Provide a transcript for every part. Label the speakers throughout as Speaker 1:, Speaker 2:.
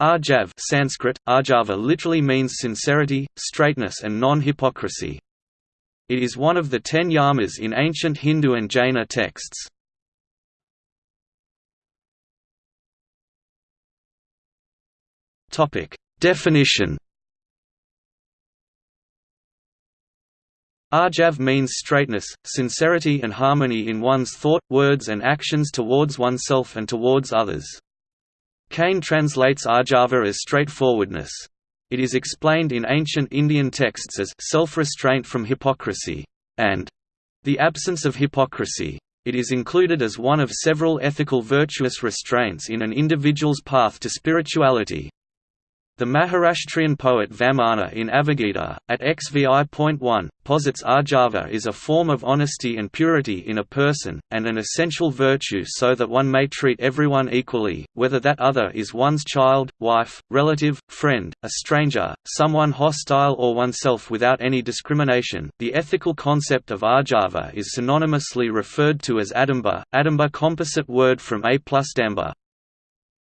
Speaker 1: Arjav Sanskrit, Arjava literally means sincerity, straightness and non-hypocrisy. It is one of the ten yamas in ancient Hindu and Jaina texts. Definition Arjav means straightness, sincerity and harmony in one's thought, words and actions towards oneself and towards others. Kane translates Arjava as straightforwardness. It is explained in ancient Indian texts as self-restraint from hypocrisy, and the absence of hypocrisy. It is included as one of several ethical virtuous restraints in an individual's path to spirituality. The Maharashtrian poet Vamana in Avagita, at XVI.1, posits Arjava is a form of honesty and purity in a person, and an essential virtue so that one may treat everyone equally, whether that other is one's child, wife, relative, friend, a stranger, someone hostile or oneself without any discrimination. The ethical concept of Arjava is synonymously referred to as Adamba, Adamba composite word from A plus Damba,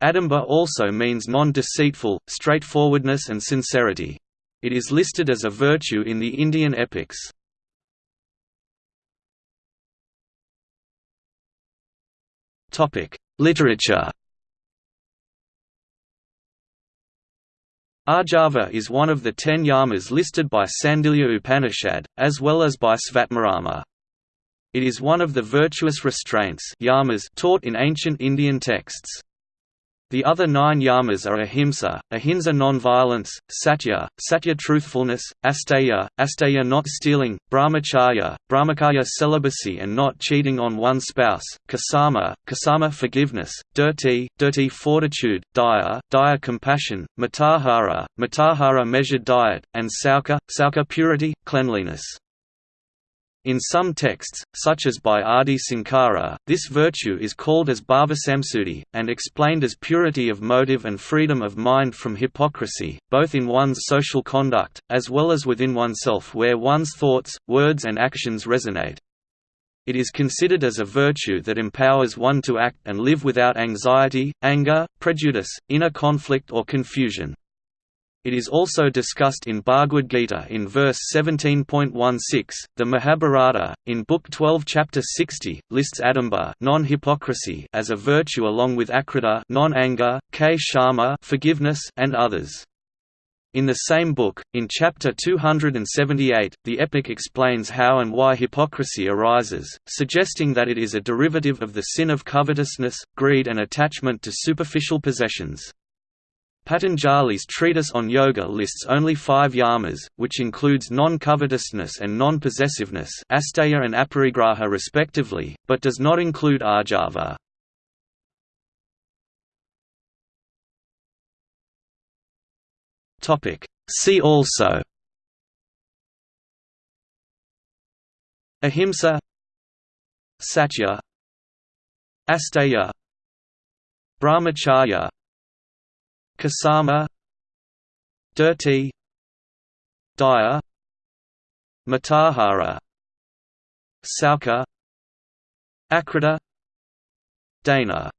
Speaker 1: Adamba also means non-deceitful, straightforwardness and sincerity. It is listed as a virtue in the Indian epics. Literature Arjava is one of the ten yamas listed by Sandilya Upanishad, as well as by Svatmarama. It is one of the virtuous restraints yamas taught in ancient Indian texts. The other nine yamas are ahimsa, ahimsa non-violence, satya, satya truthfulness, asteya, asteya not stealing, brahmacharya, brahmacharya celibacy and not cheating on one spouse, ksama, ksama forgiveness, dirti, dirti fortitude, daya, daya compassion, matahara, matahara measured diet, and sauka, sauka purity, cleanliness. In some texts, such as by Adi Sankara, this virtue is called as bhavasamsuddhi, and explained as purity of motive and freedom of mind from hypocrisy, both in one's social conduct, as well as within oneself where one's thoughts, words and actions resonate. It is considered as a virtue that empowers one to act and live without anxiety, anger, prejudice, inner conflict or confusion. It is also discussed in Bhagavad Gita in verse 17.16. The Mahabharata, in Book 12, Chapter 60, lists adamba non-hypocrisy as a virtue along with akrodha non-anger, k shama forgiveness, and others. In the same book, in chapter 278, the epic explains how and why hypocrisy arises, suggesting that it is a derivative of the sin of covetousness, greed and attachment to superficial possessions. Patanjali's treatise on yoga lists only five yamas, which includes non-covetousness and non-possessiveness asteya and aparigraha respectively, but does not include arjava. See also. Ahimsa. Satya. Asteya. Brahmacharya Ksama Dirti Daya Matahara Sauka Akrita Dana